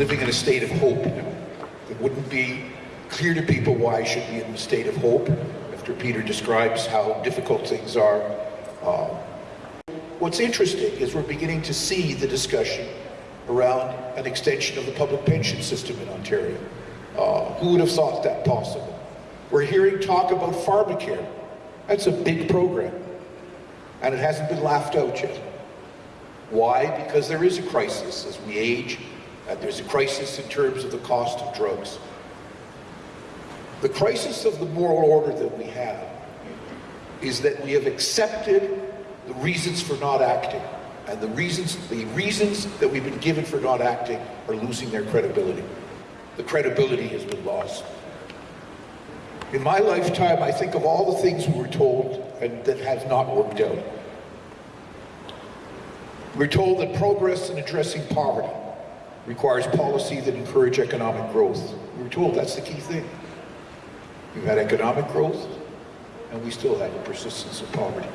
Living in a state of hope. It wouldn't be clear to people why I should be in a state of hope after Peter describes how difficult things are. Uh, what's interesting is we're beginning to see the discussion around an extension of the public pension system in Ontario. Uh, who would have thought that possible? We're hearing talk about pharmacare. That's a big program. And it hasn't been laughed out yet. Why? Because there is a crisis as we age, there's a crisis in terms of the cost of drugs. The crisis of the moral order that we have is that we have accepted the reasons for not acting. And the reasons, the reasons that we've been given for not acting are losing their credibility. The credibility has been lost. In my lifetime, I think of all the things we were told and that have not worked out. We're told that progress in addressing poverty requires policy that encourage economic growth. We were told that's the key thing. We've had economic growth, and we still have a persistence of poverty.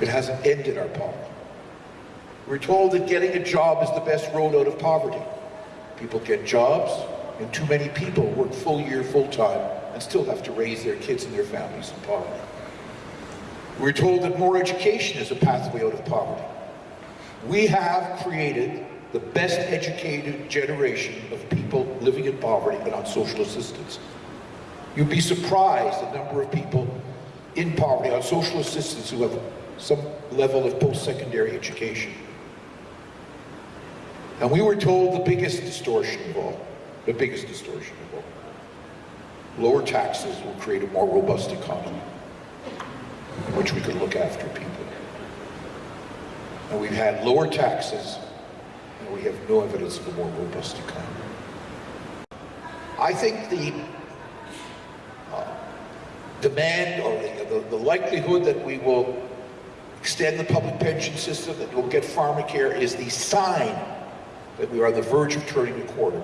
It hasn't ended our poverty. We're told that getting a job is the best road out of poverty. People get jobs, and too many people work full year, full time, and still have to raise their kids and their families in poverty. We're told that more education is a pathway out of poverty. We have created the best educated generation of people living in poverty and on social assistance. You'd be surprised the number of people in poverty on social assistance who have some level of post-secondary education. And we were told the biggest distortion of all, the biggest distortion of all. Lower taxes will create a more robust economy in which we can look after people. And we've had lower taxes, and we have no evidence of a more robust economy. I think the uh, demand or the, the, the likelihood that we will extend the public pension system, that we'll get pharmacare is the sign that we are on the verge of turning a corner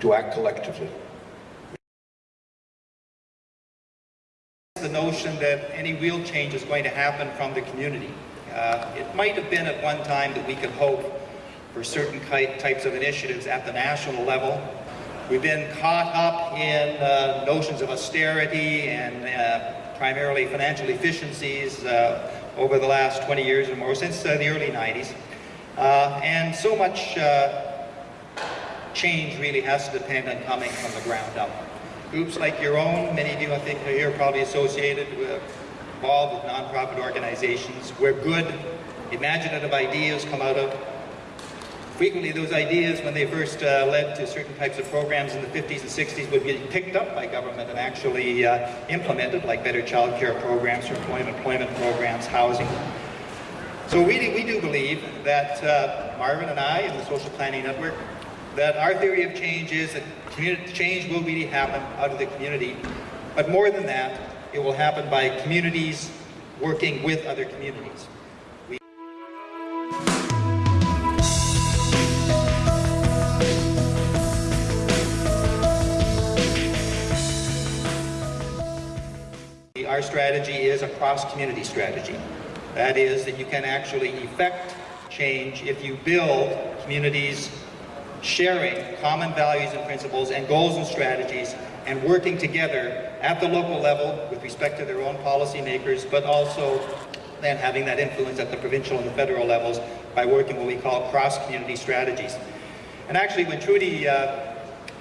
to act collectively. The notion that any real change is going to happen from the community. Uh, it might have been at one time that we could hope for certain types of initiatives at the national level. We've been caught up in uh, notions of austerity and uh, primarily financial efficiencies uh, over the last 20 years or more, since uh, the early 90s. Uh, and so much change really has to depend on coming from the ground up. Groups like your own, many of you I think are here probably associated with involved with nonprofit organizations where good, imaginative ideas come out of. Frequently those ideas, when they first uh, led to certain types of programs in the 50s and 60s, would be picked up by government and actually uh, implemented, like better child care programs, employment, employment programs, housing. So we, we do believe that uh, Marvin and I and the Social Planning Network, that our theory of change is that change will really happen out of the community. But more than that, it will happen by communities working with other communities. Our strategy is a cross-community strategy. That is that you can actually effect change if you build communities sharing common values and principles and goals and strategies and working together at the local level with respect to their own policymakers, but also then having that influence at the provincial and the federal levels by working what we call cross-community strategies. And actually, when Trudy uh,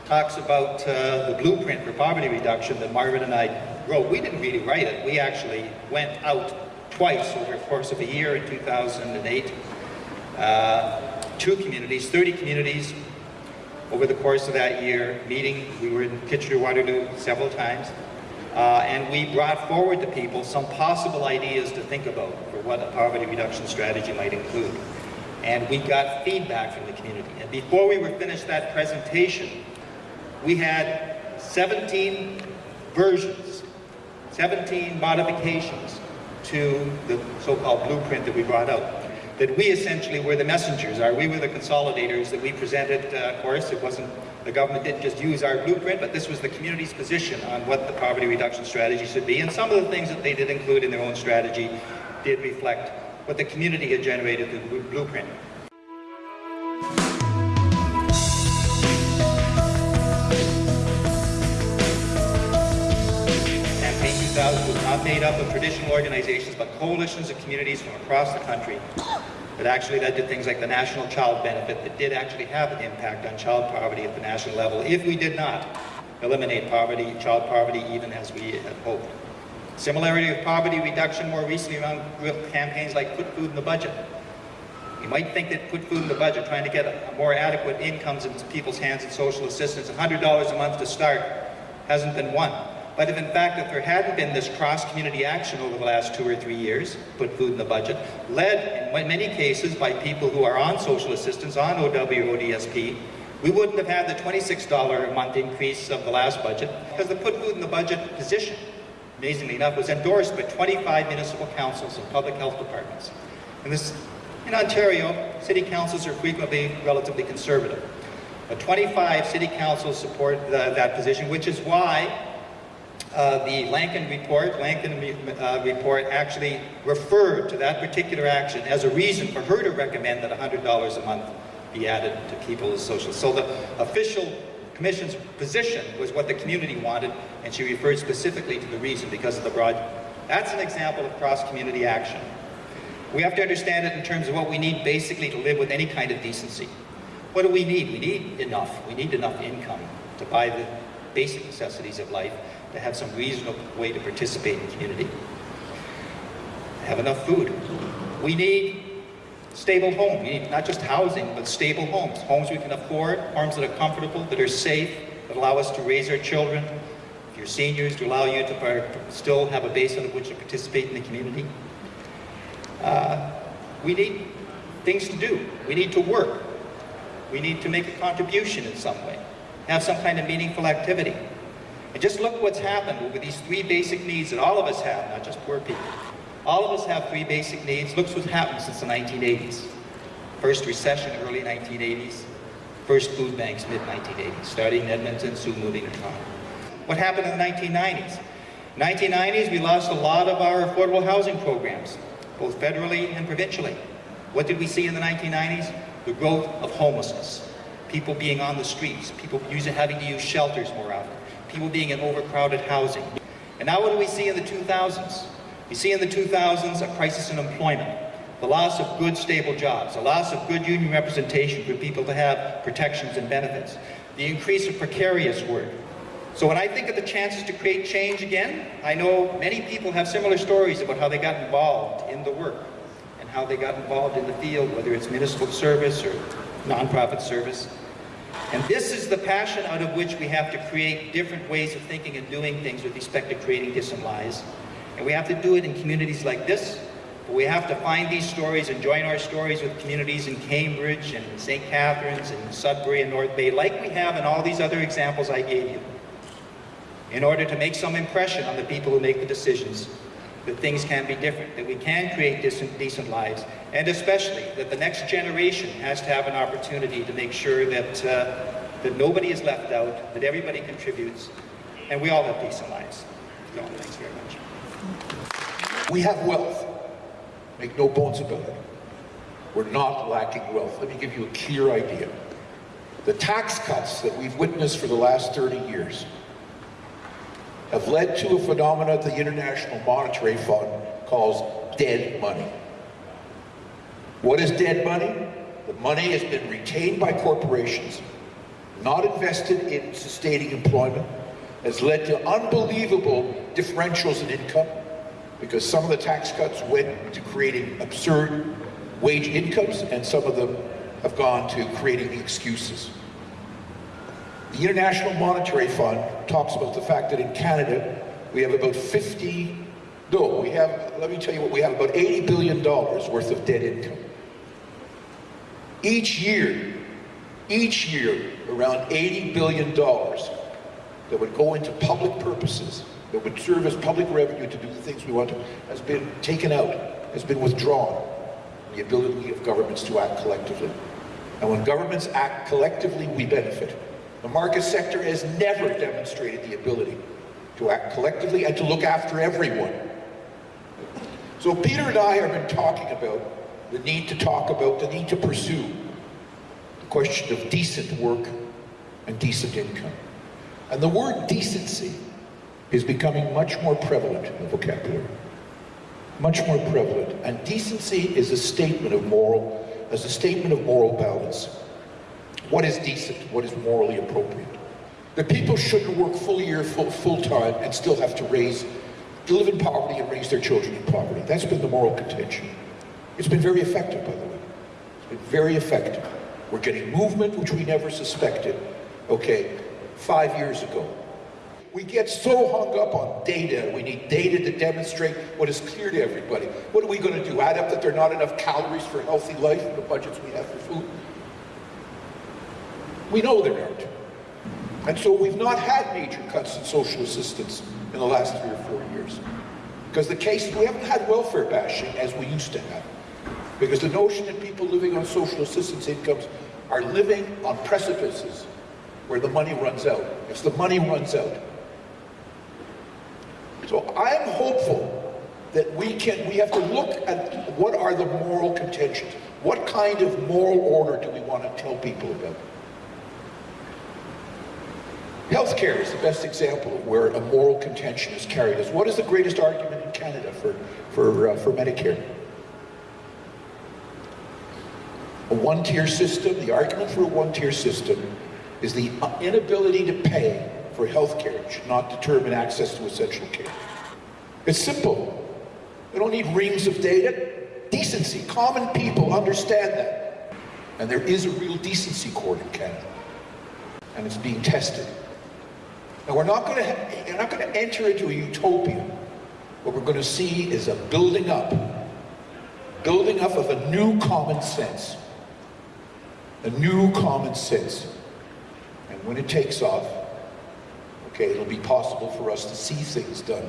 talks about uh, the blueprint for poverty reduction that Marvin and I wrote, we didn't really write it. We actually went out twice over the course of a year in 2008 uh, two communities, 30 communities, over the course of that year, meeting, we were in Kitchener-Waterloo several times, uh, and we brought forward to people some possible ideas to think about for what a poverty reduction strategy might include. And we got feedback from the community. And before we were finished that presentation, we had 17 versions, 17 modifications to the so-called blueprint that we brought out that we essentially were the messengers, are we were the consolidators that we presented, uh, of course, it wasn't, the government didn't just use our blueprint, but this was the community's position on what the poverty reduction strategy should be, and some of the things that they did include in their own strategy did reflect what the community had generated through the blueprint. Organizations, but coalitions of communities from across the country that actually led to things like the National Child Benefit that did actually have an impact on child poverty at the national level if we did not eliminate poverty, child poverty, even as we had hoped. Similarity of poverty reduction more recently around campaigns like Put Food in the Budget. You might think that put food in the budget, trying to get a, a more adequate incomes into people's hands and social assistance, $100 a month to start, hasn't been won. But if in fact, if there hadn't been this cross-community action over the last two or three years, put food in the budget, led in many cases by people who are on social assistance, on OW ODSP, we wouldn't have had the $26 a month increase of the last budget because the put food in the budget position, amazingly enough, was endorsed by 25 municipal councils and public health departments. And this, in Ontario, city councils are frequently relatively conservative. But 25 city councils support the, that position, which is why uh, the Lankin report, Lankin uh, report actually referred to that particular action as a reason for her to recommend that $100 a month be added to people's social. So the official commission's position was what the community wanted, and she referred specifically to the reason because of the broad. That's an example of cross-community action. We have to understand it in terms of what we need basically to live with any kind of decency. What do we need? We need enough. We need enough income to buy the basic necessities of life, to have some reasonable way to participate in community. Have enough food. We need stable home. We need not just housing, but stable homes. Homes we can afford, homes that are comfortable, that are safe, that allow us to raise our children. If you're seniors, to allow you to still have a base on which to participate in the community. Uh, we need things to do. We need to work. We need to make a contribution in some way, have some kind of meaningful activity. And just look what's happened with these three basic needs that all of us have, not just poor people. All of us have three basic needs. Look what's happened since the 1980s. First recession, early 1980s. First food banks, mid-1980s, starting in Edmonton, soon moving to Toronto. What happened in the 1990s? 1990s, we lost a lot of our affordable housing programs, both federally and provincially. What did we see in the 1990s? The growth of homelessness. People being on the streets, people using, having to use shelters more often, people being in overcrowded housing. And now what do we see in the 2000s? We see in the 2000s a crisis in employment, the loss of good, stable jobs, the loss of good union representation for people to have protections and benefits, the increase of precarious work. So when I think of the chances to create change again, I know many people have similar stories about how they got involved in the work and how they got involved in the field, whether it's municipal service or nonprofit service. And this is the passion out of which we have to create different ways of thinking and doing things with respect to creating decent lives. And we have to do it in communities like this. But we have to find these stories and join our stories with communities in Cambridge and St. Catharines and Sudbury and North Bay, like we have in all these other examples I gave you, in order to make some impression on the people who make the decisions that things can be different, that we can create decent, decent lives, and especially that the next generation has to have an opportunity to make sure that, uh, that nobody is left out, that everybody contributes, and we all have decent lives. So, thanks very much. We have wealth. Make no bones about it. We're not lacking wealth. Let me give you a clear idea. The tax cuts that we've witnessed for the last 30 years have led to a phenomenon the International Monetary Fund calls dead money. What is dead money? The money has been retained by corporations, not invested in sustaining employment, has led to unbelievable differentials in income, because some of the tax cuts went to creating absurd wage incomes and some of them have gone to creating excuses. The International Monetary Fund talks about the fact that in Canada we have about 50, no, we have, let me tell you what, we have about $80 billion worth of debt income. Each year, each year, around $80 billion that would go into public purposes that would serve as public revenue to do the things we want to, has been taken out, has been withdrawn. The ability of governments to act collectively. And when governments act collectively, we benefit. The market sector has never demonstrated the ability to act collectively and to look after everyone. So Peter and I have been talking about the need to talk about, the need to pursue the question of decent work and decent income. And the word decency is becoming much more prevalent in the vocabulary. Much more prevalent. And decency is a statement of moral, as a statement of moral balance. What is decent? What is morally appropriate? That people shouldn't work full year, full, full time, and still have to raise, live in poverty and raise their children in poverty. That's been the moral contention. It's been very effective, by the way. It's been very effective. We're getting movement, which we never suspected, okay, five years ago. We get so hung up on data. We need data to demonstrate what is clear to everybody. What are we going to do? Add up that there are not enough calories for healthy life in the budgets we have for food? We know there aren't. And so we've not had major cuts in social assistance in the last three or four years. Because the case, we haven't had welfare bashing as we used to have. Because the notion that people living on social assistance incomes are living on precipices where the money runs out. If the money runs out. So I am hopeful that we can, we have to look at what are the moral contentions. What kind of moral order do we want to tell people about? Healthcare is the best example of where a moral contention is carried. What is the greatest argument in Canada for, for, uh, for Medicare? A one-tier system, the argument for a one-tier system is the inability to pay for healthcare should not determine access to essential care. It's simple. We don't need reams of data. Decency, common people understand that. And there is a real decency court in Canada. And it's being tested. And we're not going to, you're not going to enter into a utopia. What we're going to see is a building up, building up of a new common sense. A new common sense. And when it takes off, okay, it'll be possible for us to see things done